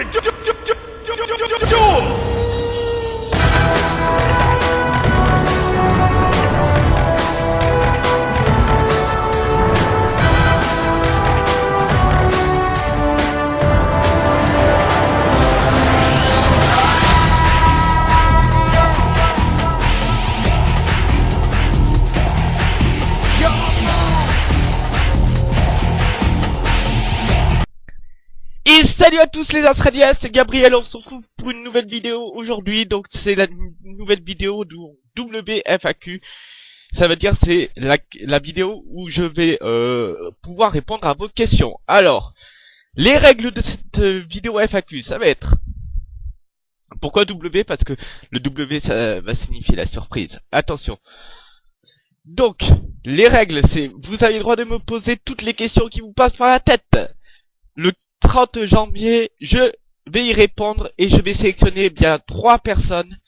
Et salut à tous les Australiens, c'est Gabriel, on se retrouve pour une nouvelle vidéo aujourd'hui, donc c'est la nouvelle vidéo du WFAQ, ça veut dire c'est la, vidéo où je vais euh, pouvoir répondre à vos questions. Alors, les règles de cette vidéo FAQ, ça va être... Pourquoi W? Parce que le W ça va signifier la surprise. Attention. Donc, les règles, c'est vous avez le droit de me poser toutes les questions qui vous passent par la tête. Le 30 janvier, je vais y répondre et je vais sélectionner bien trois personnes.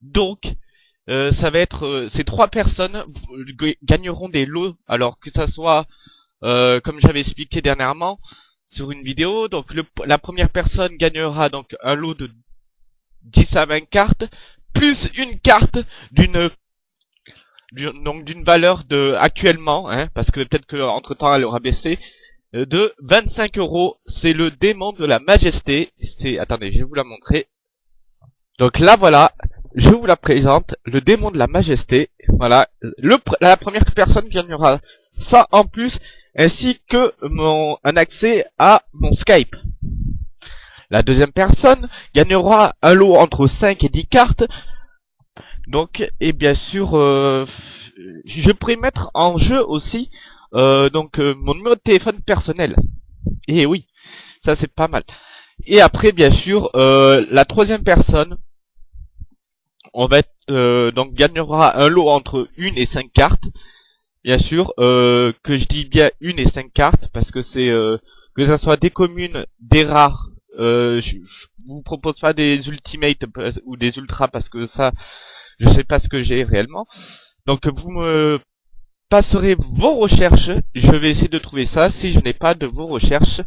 Donc, euh, ça va être euh, ces trois personnes gagneront des lots. Alors que ça soit, euh, comme j'avais expliqué dernièrement sur une vidéo, donc la première personne gagnera donc un lot de 10 à 20 cartes plus une carte d'une donc d'une valeur de actuellement, hein, parce que peut-être que entre temps elle aura baissé, de 25 euros. C'est le démon de la majesté. C'est, attendez, je vais vous la montrer. Donc là, voilà, je vous la présente, le démon de la majesté. Voilà, le, la première personne gagnera ça en plus, ainsi que mon, un accès à mon Skype. La deuxième personne gagnera un lot entre 5 et 10 cartes. Donc, et bien sûr, euh, je pourrais mettre en jeu aussi euh, donc euh, mon numéro de téléphone personnel. Et oui, ça c'est pas mal. Et après, bien sûr, euh, la troisième personne, on va être, donc gagnera un lot entre une et cinq cartes. Bien sûr, que je dis bien une et cinq cartes parce que c'est que ça soit des communes, des rares. je, je vous propose pas des ultimates ou des ultras parce que ça, je sais pas ce que j'ai réellement. Donc vous me passerez vos recherches. Je vais essayer de trouver ça. Si je n'ai pas de vos recherches,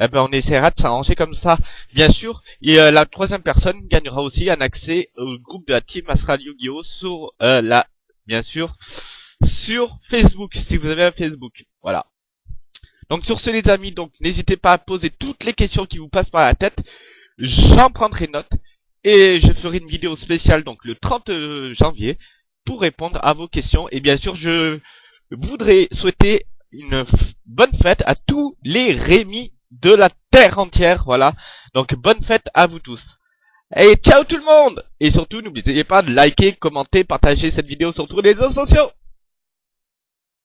eh ben on essaiera de s'arranger comme ça. Bien sûr, et la troisième personne gagnera aussi un accès au groupe de la team Astral Yu-Gi-Oh sur euh, la, bien sûr, sur Facebook, si vous avez un Facebook. Voilà. Donc sur ce les amis, donc n'hésitez pas à poser toutes les questions qui vous passent par la tête. J'en prendrai note. Et je ferai une vidéo spéciale donc le 30 euh, janvier pour répondre à vos questions. Et bien sûr, je voudrais souhaiter une bonne fête à tous les Rémi de la terre entière. Voilà. Donc bonne fête à vous tous. Et ciao tout le monde Et surtout, n'oubliez pas de liker, commenter, partager cette vidéo sur tous les réseaux sociaux